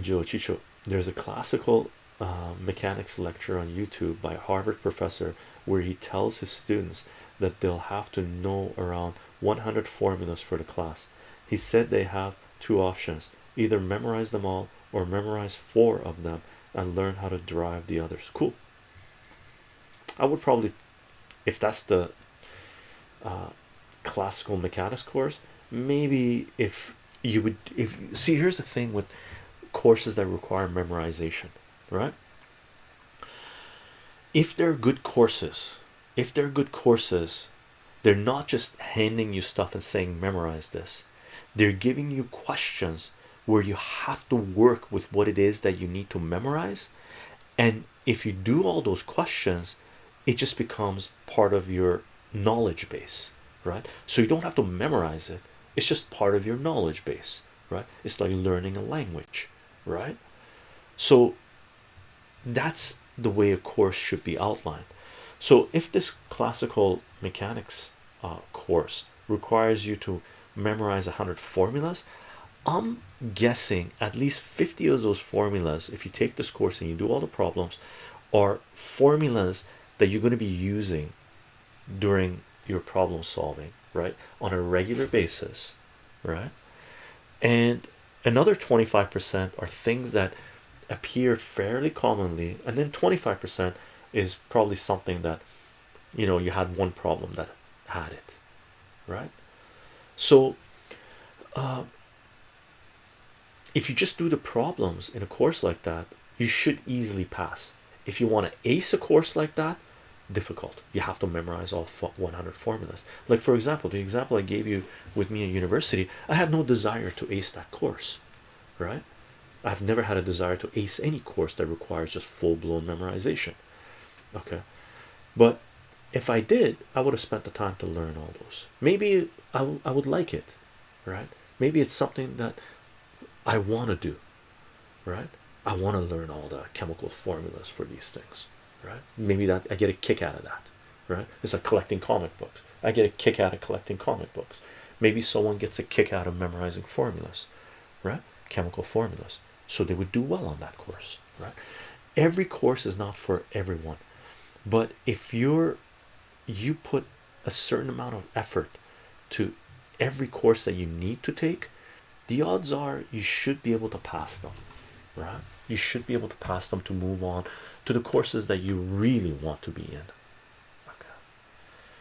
Joe Chicho, there's a classical uh, mechanics lecture on YouTube by a Harvard professor where he tells his students that they'll have to know around 100 formulas for the class. He said they have two options either memorize them all or memorize four of them and learn how to derive the others. Cool. I would probably, if that's the uh, classical mechanics course, maybe if you would, if see, here's the thing with courses that require memorization, right? If they're good courses, if they're good courses, they're not just handing you stuff and saying memorize this, they're giving you questions where you have to work with what it is that you need to memorize. And if you do all those questions, it just becomes part of your knowledge base, right? So you don't have to memorize it, it's just part of your knowledge base, right? It's like learning a language, right? So that's the way a course should be outlined. So if this classical mechanics uh, course requires you to memorize a hundred formulas, I'm guessing at least 50 of those formulas, if you take this course and you do all the problems, are formulas that you're going to be using during your problem solving, right? On a regular basis, right? And another 25% are things that appear fairly commonly, and then 25% is probably something that you know you had one problem that had it, right? So, uh, if you just do the problems in a course like that, you should easily pass. If you want to ace a course like that, difficult. You have to memorize all 100 formulas. Like, for example, the example I gave you with me in university, I had no desire to ace that course, right? I've never had a desire to ace any course that requires just full blown memorization. Okay, but if I did, I would have spent the time to learn all those. Maybe I, I would like it, right? Maybe it's something that I want to do, right? I want to learn all the chemical formulas for these things, right? Maybe that I get a kick out of that, right? It's like collecting comic books. I get a kick out of collecting comic books. Maybe someone gets a kick out of memorizing formulas, right? Chemical formulas. So they would do well on that course, right? Every course is not for everyone, but if you're you put a certain amount of effort to every course that you need to take the odds are you should be able to pass them right you should be able to pass them to move on to the courses that you really want to be in